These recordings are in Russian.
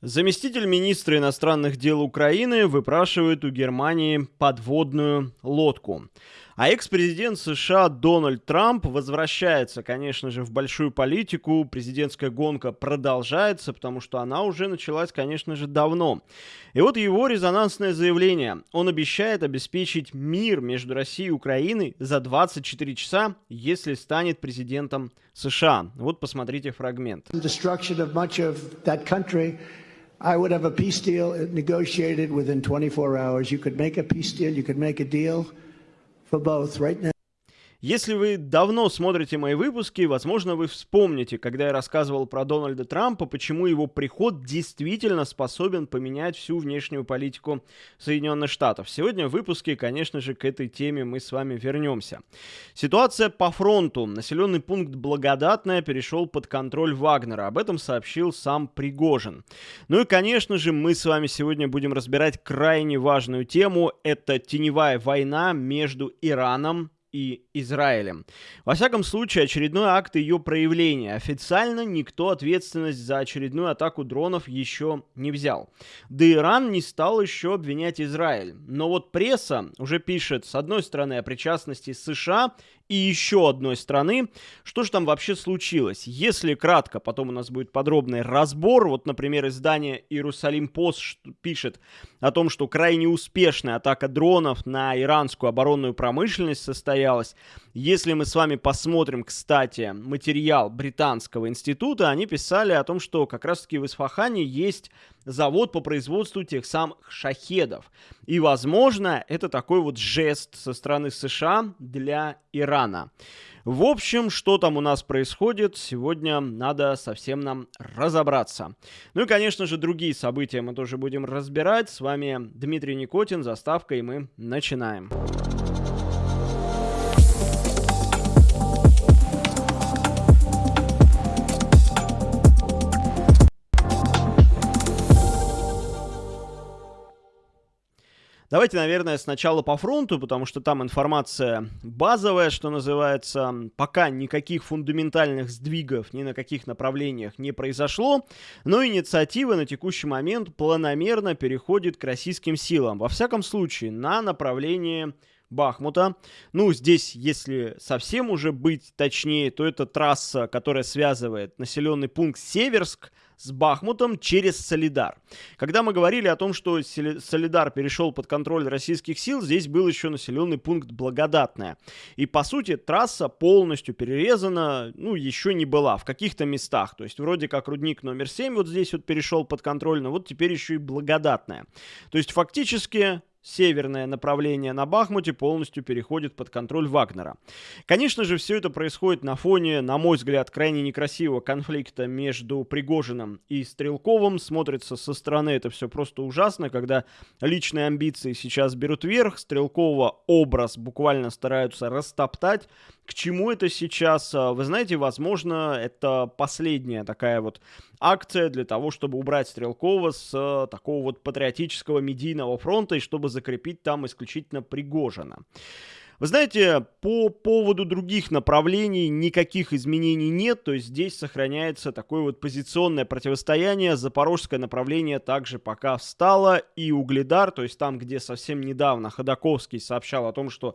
Заместитель министра иностранных дел Украины выпрашивает у Германии подводную лодку. А экс-президент США Дональд Трамп возвращается, конечно же, в большую политику. Президентская гонка продолжается, потому что она уже началась, конечно же, давно. И вот его резонансное заявление. Он обещает обеспечить мир между Россией и Украиной за 24 часа, если станет президентом США. Вот посмотрите фрагмент. I would have a peace deal negotiated within 24 hours. You could make a peace deal, you could make a deal for both right now. Если вы давно смотрите мои выпуски, возможно, вы вспомните, когда я рассказывал про Дональда Трампа, почему его приход действительно способен поменять всю внешнюю политику Соединенных Штатов. Сегодня в выпуске, конечно же, к этой теме мы с вами вернемся. Ситуация по фронту. Населенный пункт Благодатная перешел под контроль Вагнера. Об этом сообщил сам Пригожин. Ну и, конечно же, мы с вами сегодня будем разбирать крайне важную тему. Это теневая война между Ираном и Израилем. Во всяком случае, очередной акт ее проявления. Официально никто ответственность за очередную атаку дронов еще не взял. Да Иран не стал еще обвинять Израиль. Но вот пресса уже пишет, с одной стороны, о причастности США и еще одной страны. Что же там вообще случилось? Если кратко, потом у нас будет подробный разбор. Вот, например, издание «Иерусалим Пост» пишет о том, что крайне успешная атака дронов на иранскую оборонную промышленность состоялась. Если мы с вами посмотрим, кстати, материал Британского института, они писали о том, что как раз-таки в Исфахане есть завод по производству тех самых шахедов. И, возможно, это такой вот жест со стороны США для Ирана. В общем, что там у нас происходит, сегодня надо совсем нам разобраться. Ну и, конечно же, другие события мы тоже будем разбирать. С вами Дмитрий Никотин, заставка, и мы начинаем. Начинаем. Давайте, наверное, сначала по фронту, потому что там информация базовая, что называется. Пока никаких фундаментальных сдвигов ни на каких направлениях не произошло, но инициатива на текущий момент планомерно переходит к российским силам. Во всяком случае, на направлении Бахмута. Ну, здесь, если совсем уже быть точнее, то это трасса, которая связывает населенный пункт Северск с Бахмутом через Солидар. Когда мы говорили о том, что Солидар перешел под контроль российских сил, здесь был еще населенный пункт Благодатная. И, по сути, трасса полностью перерезана, ну, еще не была в каких-то местах. То есть, вроде как рудник номер 7 вот здесь вот перешел под контроль, но вот теперь еще и Благодатная. То есть, фактически, северное направление на Бахмуте полностью переходит под контроль Вагнера. Конечно же, все это происходит на фоне, на мой взгляд, крайне некрасивого конфликта между Пригожиным и Стрелковым. Смотрится со стороны это все просто ужасно, когда личные амбиции сейчас берут верх, Стрелкова образ буквально стараются растоптать. К чему это сейчас? Вы знаете, возможно, это последняя такая вот акция для того, чтобы убрать Стрелкова с э, такого вот патриотического медийного фронта и чтобы закрепить там исключительно Пригожина. Вы знаете, по поводу других направлений никаких изменений нет, то есть здесь сохраняется такое вот позиционное противостояние. Запорожское направление также пока встало, и Угледар, то есть там, где совсем недавно Ходаковский сообщал о том, что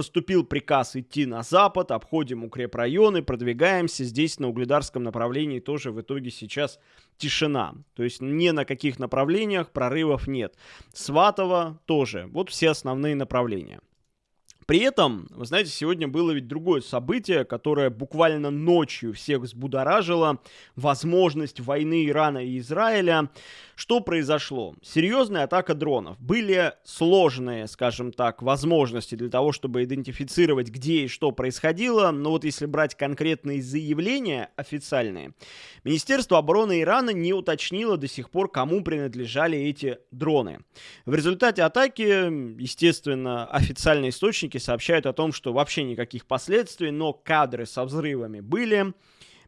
Поступил приказ идти на запад, обходим укрепрайоны, продвигаемся. Здесь на угледарском направлении тоже в итоге сейчас тишина. То есть ни на каких направлениях прорывов нет. Сватово тоже. Вот все основные направления. При этом, вы знаете, сегодня было ведь другое событие, которое буквально ночью всех взбудоражило. Возможность войны Ирана и Израиля. Что произошло? Серьезная атака дронов. Были сложные, скажем так, возможности для того, чтобы идентифицировать, где и что происходило. Но вот если брать конкретные заявления официальные, Министерство обороны Ирана не уточнило до сих пор, кому принадлежали эти дроны. В результате атаки, естественно, официальные источники сообщают о том, что вообще никаких последствий, но кадры со взрывами были.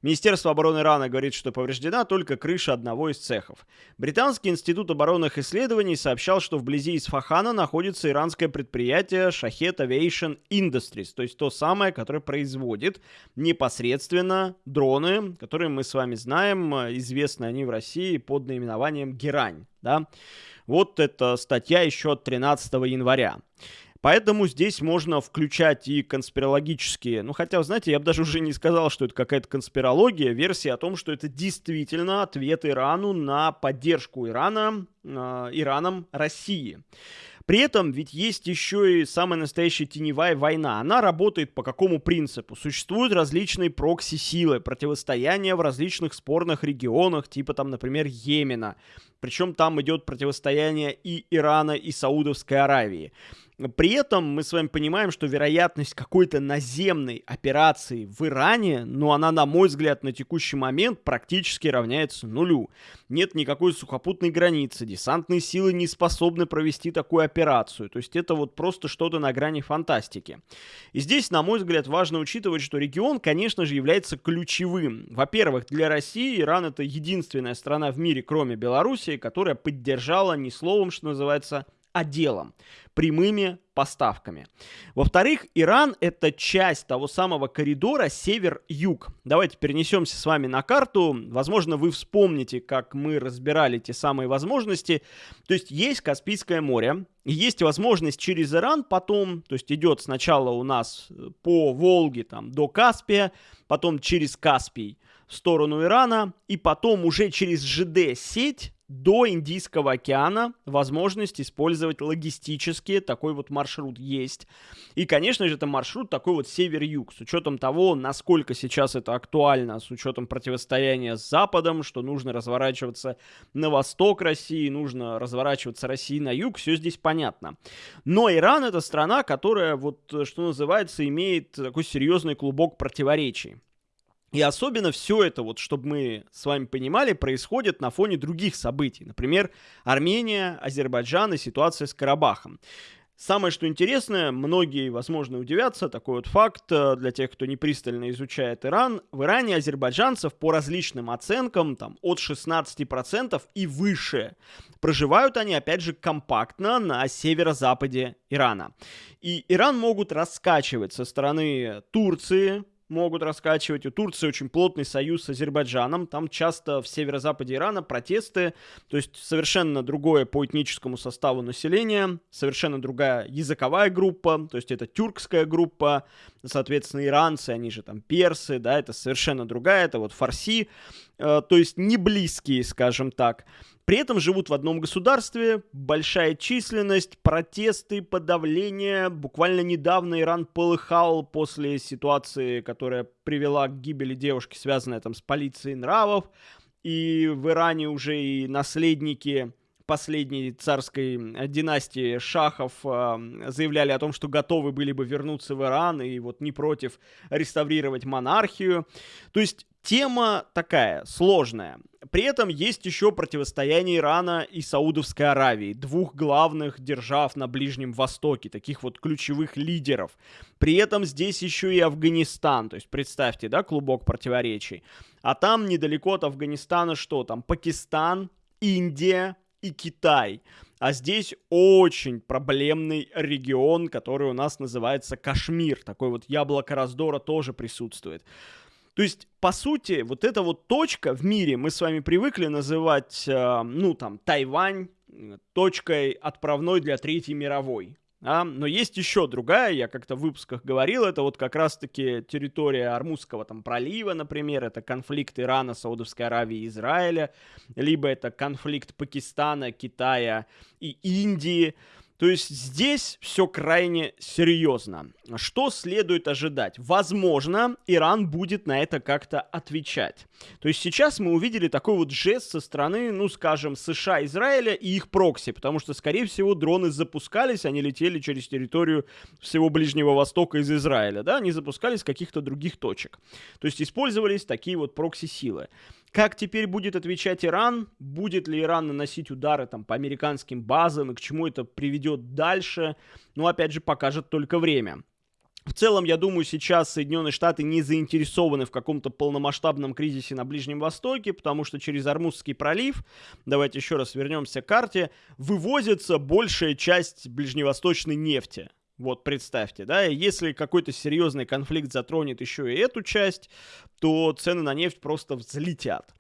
Министерство обороны Ирана говорит, что повреждена только крыша одного из цехов. Британский институт оборонных исследований сообщал, что вблизи Исфахана находится иранское предприятие Shahed Aviation Industries, то есть то самое, которое производит непосредственно дроны, которые мы с вами знаем, известны они в России под наименованием «Герань». Да? Вот эта статья еще от 13 января. Поэтому здесь можно включать и конспирологические, ну хотя, знаете, я бы даже уже не сказал, что это какая-то конспирология, версия о том, что это действительно ответ Ирану на поддержку Ирана, э, Ираном России. При этом ведь есть еще и самая настоящая теневая война. Она работает по какому принципу? Существуют различные прокси-силы, противостояния в различных спорных регионах, типа там, например, Йемена. Причем там идет противостояние и Ирана, и Саудовской Аравии. При этом мы с вами понимаем, что вероятность какой-то наземной операции в Иране, ну, она, на мой взгляд, на текущий момент практически равняется нулю. Нет никакой сухопутной границы, десантные силы не способны провести такую операцию. То есть это вот просто что-то на грани фантастики. И здесь, на мой взгляд, важно учитывать, что регион, конечно же, является ключевым. Во-первых, для России Иран это единственная страна в мире, кроме Белоруссии, которая поддержала не словом, что называется, а делом, прямыми поставками. Во-вторых, Иран это часть того самого коридора север-юг. Давайте перенесемся с вами на карту. Возможно, вы вспомните, как мы разбирали те самые возможности. То есть есть Каспийское море, есть возможность через Иран потом, то есть идет сначала у нас по Волге там, до Каспия, потом через Каспий в сторону Ирана, и потом уже через ЖД-сеть до Индийского океана возможность использовать логистические, такой вот маршрут есть. И, конечно же, это маршрут такой вот север-юг, с учетом того, насколько сейчас это актуально, с учетом противостояния с Западом, что нужно разворачиваться на восток России, нужно разворачиваться России на юг, все здесь понятно. Но Иран это страна, которая, вот, что называется, имеет такой серьезный клубок противоречий. И особенно все это, вот, чтобы мы с вами понимали, происходит на фоне других событий. Например, Армения, Азербайджан и ситуация с Карабахом. Самое, что интересное, многие, возможно, удивятся, такой вот факт э, для тех, кто не пристально изучает Иран. В Иране азербайджанцев по различным оценкам, там, от 16% и выше. Проживают они, опять же, компактно на северо-западе Ирана. И Иран могут раскачивать со стороны Турции, могут раскачивать. У Турции очень плотный союз с Азербайджаном. Там часто в северо-западе Ирана протесты, то есть совершенно другое по этническому составу населения, совершенно другая языковая группа, то есть это тюркская группа, соответственно, иранцы, они же там персы, да, это совершенно другая, это вот фарси, э, то есть не близкие, скажем так. При этом живут в одном государстве, большая численность, протесты, подавление. Буквально недавно Иран полыхал после ситуации, которая привела к гибели девушки, связанной там с полицией нравов. И в Иране уже и наследники последней царской династии шахов э, заявляли о том, что готовы были бы вернуться в Иран и вот не против реставрировать монархию. То есть Тема такая, сложная. При этом есть еще противостояние Ирана и Саудовской Аравии, двух главных держав на Ближнем Востоке, таких вот ключевых лидеров. При этом здесь еще и Афганистан, то есть представьте, да, клубок противоречий. А там недалеко от Афганистана что там? Пакистан, Индия и Китай. А здесь очень проблемный регион, который у нас называется Кашмир. Такой вот яблоко раздора тоже присутствует. То есть, по сути, вот эта вот точка в мире мы с вами привыкли называть, э, ну, там, Тайвань точкой отправной для Третьей мировой. А, но есть еще другая, я как-то в выпусках говорил, это вот как раз-таки территория Армузского там пролива, например, это конфликт Ирана, Саудовской Аравии и Израиля, либо это конфликт Пакистана, Китая и Индии. То есть здесь все крайне серьезно. Что следует ожидать? Возможно, Иран будет на это как-то отвечать. То есть сейчас мы увидели такой вот жест со стороны, ну скажем, США, Израиля и их прокси, потому что, скорее всего, дроны запускались, они летели через территорию всего Ближнего Востока из Израиля, да, они запускались с каких-то других точек. То есть использовались такие вот прокси-силы. Как теперь будет отвечать Иран? Будет ли Иран наносить удары там, по американским базам и к чему это приведет дальше? Ну, опять же, покажет только время. В целом, я думаю, сейчас Соединенные Штаты не заинтересованы в каком-то полномасштабном кризисе на Ближнем Востоке, потому что через Армузский пролив, давайте еще раз вернемся к карте, вывозится большая часть ближневосточной нефти. Вот представьте, да, если какой-то серьезный конфликт затронет еще и эту часть, то цены на нефть просто взлетят.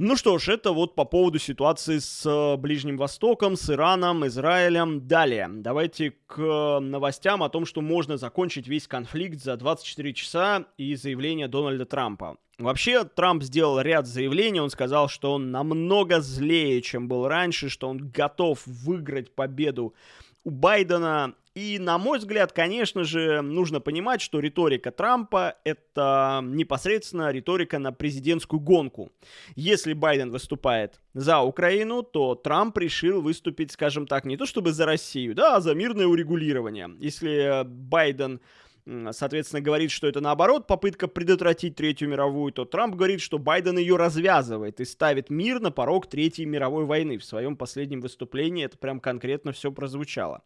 Ну что ж, это вот по поводу ситуации с э, Ближним Востоком, с Ираном, Израилем. Далее, давайте к новостям о том, что можно закончить весь конфликт за 24 часа и заявление Дональда Трампа. Вообще, Трамп сделал ряд заявлений, он сказал, что он намного злее, чем был раньше, что он готов выиграть победу у Байдена и, на мой взгляд, конечно же, нужно понимать, что риторика Трампа — это непосредственно риторика на президентскую гонку. Если Байден выступает за Украину, то Трамп решил выступить, скажем так, не то чтобы за Россию, да, а за мирное урегулирование. Если Байден соответственно, говорит, что это наоборот попытка предотвратить Третью мировую, то Трамп говорит, что Байден ее развязывает и ставит мир на порог Третьей мировой войны. В своем последнем выступлении это прям конкретно все прозвучало.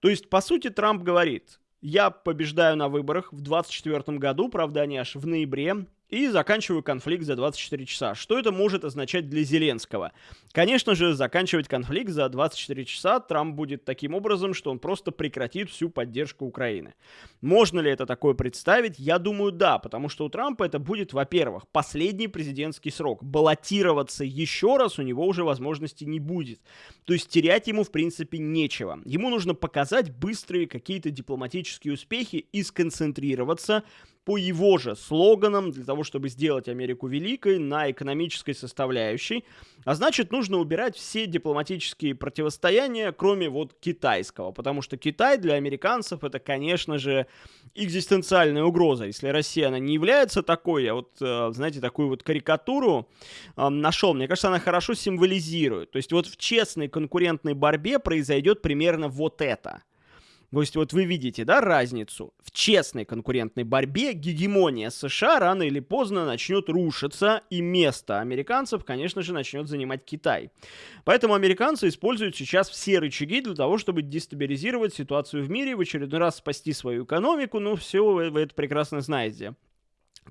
То есть, по сути, Трамп говорит, я побеждаю на выборах в 2024 году, правда, они аж в ноябре, и заканчиваю конфликт за 24 часа. Что это может означать для Зеленского? Конечно же, заканчивать конфликт за 24 часа Трамп будет таким образом, что он просто прекратит всю поддержку Украины. Можно ли это такое представить? Я думаю, да, потому что у Трампа это будет, во-первых, последний президентский срок. Баллотироваться еще раз у него уже возможности не будет. То есть терять ему, в принципе, нечего. Ему нужно показать быстрые какие-то дипломатические успехи и сконцентрироваться по его же слоганам для того, чтобы сделать Америку великой на экономической составляющей. А значит, нужно убирать все дипломатические противостояния, кроме вот китайского. Потому что Китай для американцев это, конечно же, экзистенциальная угроза. Если Россия, она не является такой, я вот, э, знаете, такую вот карикатуру э, нашел, мне кажется, она хорошо символизирует. То есть вот в честной конкурентной борьбе произойдет примерно вот это – то есть вот вы видите, да, разницу. В честной конкурентной борьбе гегемония США рано или поздно начнет рушиться, и место американцев, конечно же, начнет занимать Китай. Поэтому американцы используют сейчас все рычаги для того, чтобы дестабилизировать ситуацию в мире, в очередной раз спасти свою экономику, ну все вы, вы это прекрасно знаете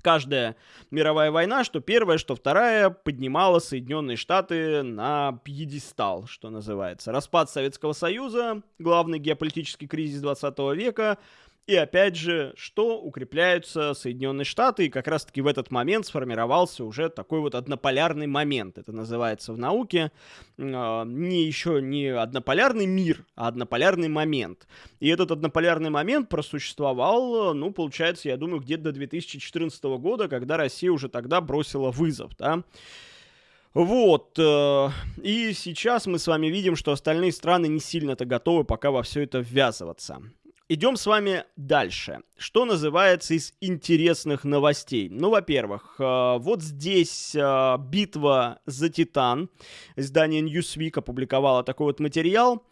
каждая мировая война, что первая, что вторая, поднимала Соединенные Штаты на пьедестал, что называется. Распад Советского Союза, главный геополитический кризис 20 века, и опять же, что укрепляются Соединенные Штаты, и как раз-таки в этот момент сформировался уже такой вот однополярный момент. Это называется в науке э, не еще не однополярный мир, а однополярный момент. И этот однополярный момент просуществовал, ну, получается, я думаю, где-то до 2014 года, когда Россия уже тогда бросила вызов, да. Вот. Э, и сейчас мы с вами видим, что остальные страны не сильно-то готовы пока во все это ввязываться. Идем с вами дальше. Что называется из интересных новостей? Ну, во-первых, э, вот здесь э, битва за Титан. Издание Newsweek опубликовало такой вот материал.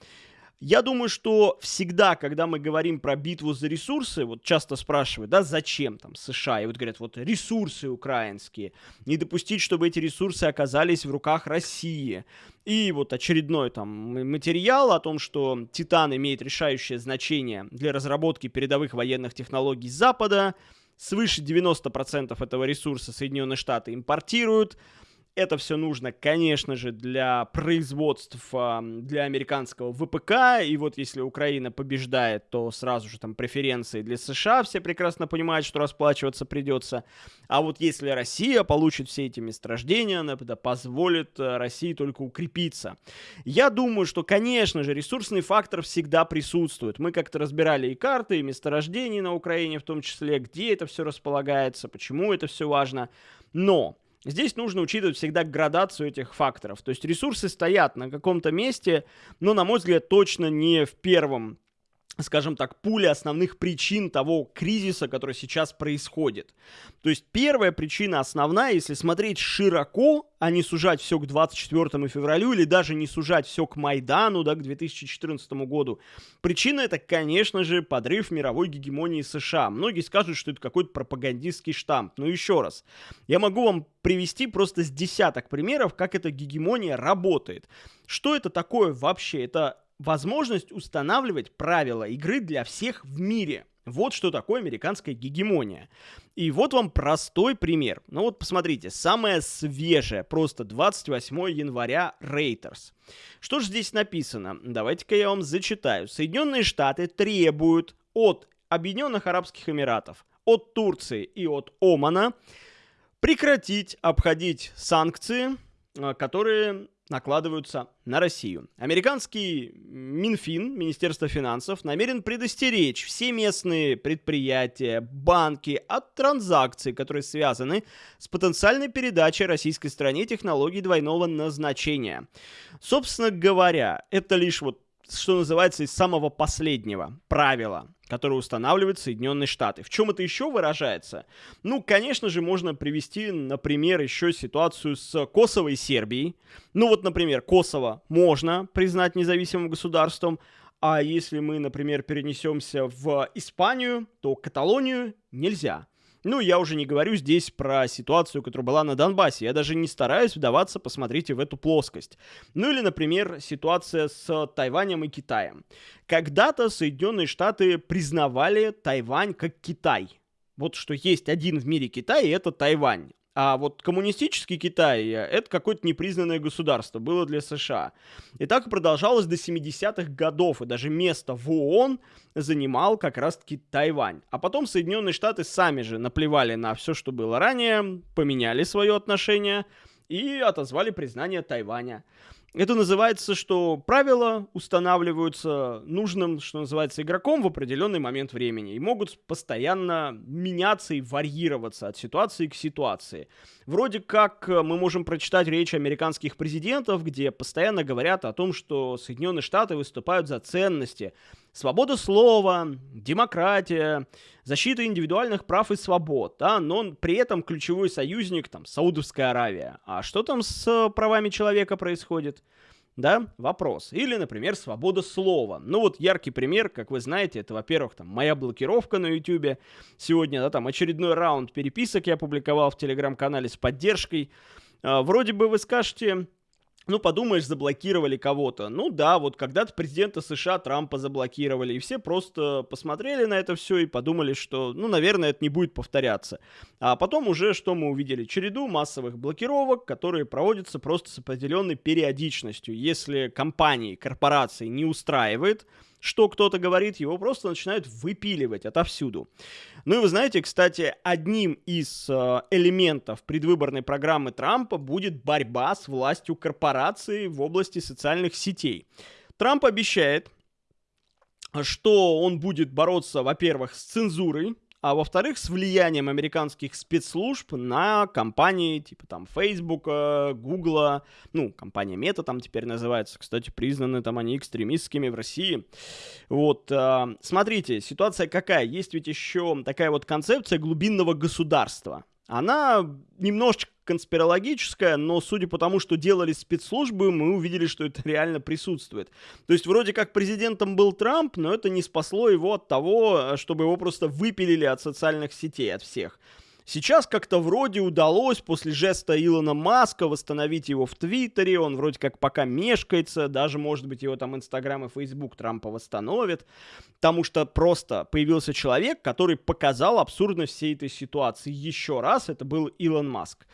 Я думаю, что всегда, когда мы говорим про битву за ресурсы, вот часто спрашивают, да, зачем там США, и вот говорят, вот ресурсы украинские, не допустить, чтобы эти ресурсы оказались в руках России. И вот очередной там материал о том, что Титан имеет решающее значение для разработки передовых военных технологий Запада, свыше 90% этого ресурса Соединенные Штаты импортируют, это все нужно, конечно же, для производств для американского ВПК. И вот если Украина побеждает, то сразу же там преференции для США. Все прекрасно понимают, что расплачиваться придется. А вот если Россия получит все эти месторождения, она позволит э, России только укрепиться. Я думаю, что, конечно же, ресурсный фактор всегда присутствует. Мы как-то разбирали и карты, и месторождения на Украине в том числе, где это все располагается, почему это все важно. Но Здесь нужно учитывать всегда градацию этих факторов. То есть ресурсы стоят на каком-то месте, но, на мой взгляд, точно не в первом скажем так, пули основных причин того кризиса, который сейчас происходит. То есть первая причина основная, если смотреть широко, а не сужать все к 24 февралю или даже не сужать все к Майдану, да, к 2014 году, причина это, конечно же, подрыв мировой гегемонии США. Многие скажут, что это какой-то пропагандистский штамп. Но еще раз, я могу вам привести просто с десяток примеров, как эта гегемония работает. Что это такое вообще? Это возможность устанавливать правила игры для всех в мире. Вот что такое американская гегемония. И вот вам простой пример. Ну вот посмотрите, самое свежее, просто 28 января Reuters. Что же здесь написано? Давайте-ка я вам зачитаю. Соединенные Штаты требуют от Объединенных Арабских Эмиратов, от Турции и от Омана прекратить обходить санкции, э, которые накладываются на Россию. Американский Минфин, Министерство финансов, намерен предостеречь все местные предприятия, банки от транзакций, которые связаны с потенциальной передачей российской стране технологий двойного назначения. Собственно говоря, это лишь вот что называется, из самого последнего правила, которое устанавливают Соединенные Штаты. В чем это еще выражается? Ну, конечно же, можно привести, например, еще ситуацию с Косово и Сербией. Ну вот, например, Косово можно признать независимым государством, а если мы, например, перенесемся в Испанию, то Каталонию нельзя. Ну, я уже не говорю здесь про ситуацию, которая была на Донбассе. Я даже не стараюсь вдаваться, посмотрите, в эту плоскость. Ну или, например, ситуация с Тайванем и Китаем. Когда-то Соединенные Штаты признавали Тайвань как Китай. Вот что есть один в мире Китай, и это Тайвань. А вот коммунистический Китай — это какое-то непризнанное государство, было для США. И так продолжалось до 70-х годов, и даже место в ООН занимал как раз-таки Тайвань. А потом Соединенные Штаты сами же наплевали на все, что было ранее, поменяли свое отношение и отозвали признание Тайваня. Это называется, что правила устанавливаются нужным, что называется, игроком в определенный момент времени и могут постоянно меняться и варьироваться от ситуации к ситуации. Вроде как э, мы можем прочитать речи американских президентов, где постоянно говорят о том, что Соединенные Штаты выступают за ценности, свобода слова, демократия, защита индивидуальных прав и свобод, да, но при этом ключевой союзник, там, Саудовская Аравия. А что там с правами человека происходит? Да, вопрос. Или, например, свобода слова. Ну вот яркий пример, как вы знаете, это, во-первых, там моя блокировка на YouTube. Сегодня, да, там очередной раунд переписок я опубликовал в телеграм-канале с поддержкой. А, вроде бы вы скажете, ну, подумаешь, заблокировали кого-то. Ну да, вот когда-то президента США Трампа заблокировали, и все просто посмотрели на это все и подумали, что, ну, наверное, это не будет повторяться. А потом уже что мы увидели? Череду массовых блокировок, которые проводятся просто с определенной периодичностью. Если компании, корпорации не устраивает, что кто-то говорит, его просто начинают выпиливать отовсюду. Ну и вы знаете, кстати, одним из э, элементов предвыборной программы Трампа будет борьба с властью корпораций в области социальных сетей. Трамп обещает, что он будет бороться, во-первых, с цензурой, а во-вторых, с влиянием американских спецслужб на компании типа там Facebook, Google, ну, компания Meta там теперь называется, кстати, признаны там они экстремистскими в России. Вот, э, смотрите, ситуация какая? Есть ведь еще такая вот концепция глубинного государства. Она немножечко конспирологическая, но судя по тому, что делали спецслужбы, мы увидели, что это реально присутствует. То есть вроде как президентом был Трамп, но это не спасло его от того, чтобы его просто выпилили от социальных сетей, от всех. Сейчас как-то вроде удалось после жеста Илона Маска восстановить его в Твиттере, он вроде как пока мешкается, даже, может быть, его там Инстаграм и Фейсбук Трампа восстановят, потому что просто появился человек, который показал абсурдность всей этой ситуации еще раз, это был Илон Маск.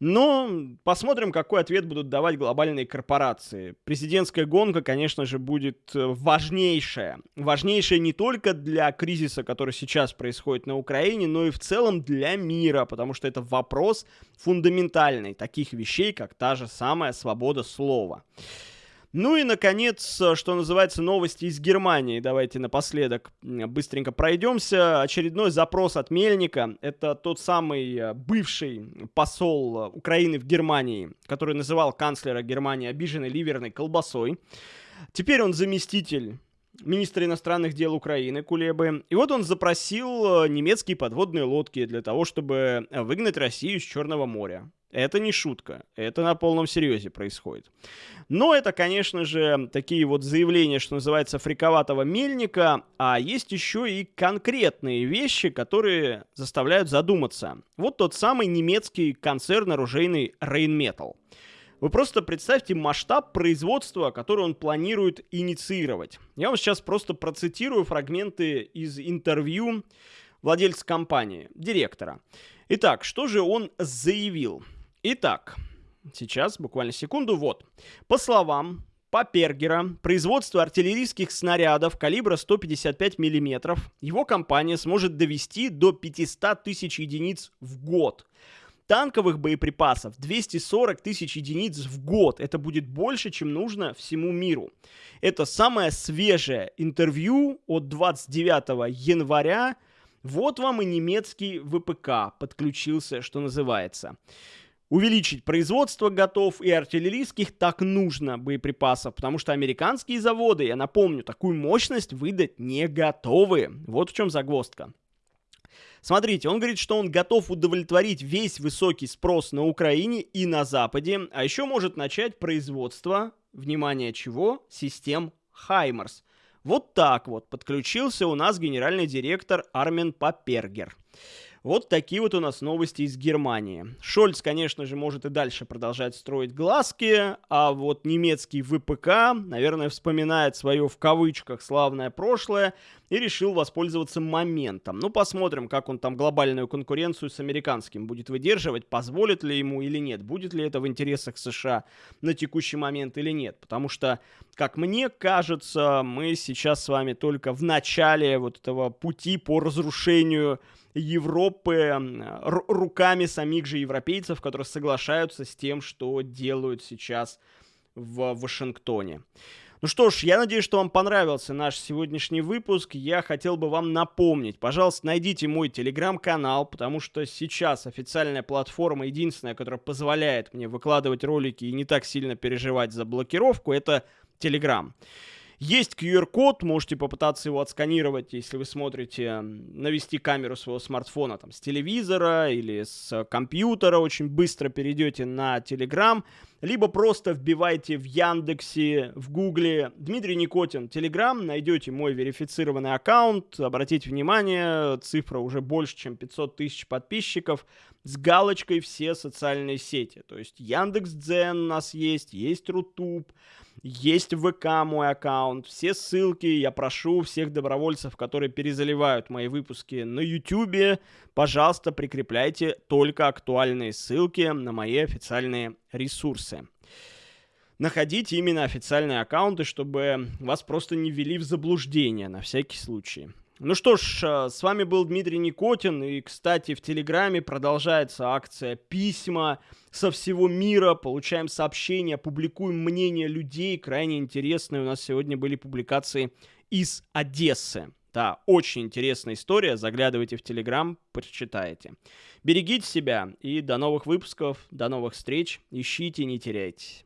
Но посмотрим, какой ответ будут давать глобальные корпорации. Президентская гонка, конечно же, будет э, важнейшая. Важнейшая не только для кризиса, который сейчас происходит на Украине, но и в целом для мира, потому что это вопрос фундаментальный таких вещей, как та же самая свобода слова. Ну и, наконец, что называется, новости из Германии. Давайте напоследок быстренько пройдемся. Очередной запрос от Мельника. Это тот самый э, бывший посол Украины в Германии, который называл канцлера Германии обиженной ливерной колбасой. Теперь он заместитель министра иностранных дел Украины Кулебы. И вот он запросил э, немецкие подводные лодки для того, чтобы выгнать Россию с Черного моря. Это не шутка, это на полном серьезе происходит. Но это, конечно же, такие вот заявления, что называется, фриковатого мельника, а есть еще и конкретные вещи, которые заставляют задуматься. Вот тот самый немецкий концерн оружейный Rheinmetall. Вы просто представьте масштаб производства, который он планирует инициировать. Я вам сейчас просто процитирую фрагменты из интервью владельца компании, директора. Итак, что же он заявил? Итак, сейчас, буквально секунду, вот. По словам Папергера, производство артиллерийских снарядов калибра 155 мм, его компания сможет довести до 500 тысяч единиц в год. Танковых боеприпасов 240 тысяч единиц в год. Это будет больше, чем нужно всему миру. Это самое свежее интервью от 29 января. Вот вам и немецкий ВПК подключился, что называется. Увеличить производство готов и артиллерийских так нужно боеприпасов, потому что американские заводы, я напомню, такую мощность выдать не готовы. Вот в чем загвоздка. Смотрите, он говорит, что он готов удовлетворить весь высокий спрос на Украине и на Западе, а еще может начать производство, внимание чего, систем Хаймерс. Вот так вот подключился у нас генеральный директор Армен Папергер. Вот такие вот у нас новости из Германии. Шольц, конечно же, может и дальше продолжать строить глазки, а вот немецкий ВПК, наверное, вспоминает свое в кавычках славное прошлое и решил воспользоваться моментом. Ну, посмотрим, как он там глобальную конкуренцию с американским будет выдерживать, позволит ли ему или нет, будет ли это в интересах США на текущий момент или нет. Потому что, как мне кажется, мы сейчас с вами только в начале вот этого пути по разрушению Европы руками самих же европейцев, которые соглашаются с тем, что делают сейчас в Вашингтоне. Ну что ж, я надеюсь, что вам понравился наш сегодняшний выпуск. Я хотел бы вам напомнить, пожалуйста, найдите мой телеграм-канал, потому что сейчас официальная платформа, единственная, которая позволяет мне выкладывать ролики и не так сильно переживать за блокировку, это Телеграм. Есть QR-код, можете попытаться его отсканировать, если вы смотрите, навести камеру своего смартфона там, с телевизора или с компьютера, очень быстро перейдете на Telegram, либо просто вбивайте в Яндексе, в Гугле. Дмитрий Никотин, Telegram, найдете мой верифицированный аккаунт, обратите внимание, цифра уже больше, чем 500 тысяч подписчиков, с галочкой все социальные сети, то есть Яндекс.Дзен у нас есть, есть Рутуб, есть ВК мой аккаунт. Все ссылки. Я прошу всех добровольцев, которые перезаливают мои выпуски на YouTube. Пожалуйста, прикрепляйте только актуальные ссылки на мои официальные ресурсы. Находите именно официальные аккаунты, чтобы вас просто не ввели в заблуждение на всякий случай. Ну что ж, э, с вами был Дмитрий Никотин, и, кстати, в Телеграме продолжается акция «Письма со всего мира», получаем сообщения, публикуем мнения людей, крайне интересные. У нас сегодня были публикации из Одессы. Да, очень интересная история, заглядывайте в Телеграм, прочитаете. Берегите себя и до новых выпусков, до новых встреч, ищите, не теряйтесь.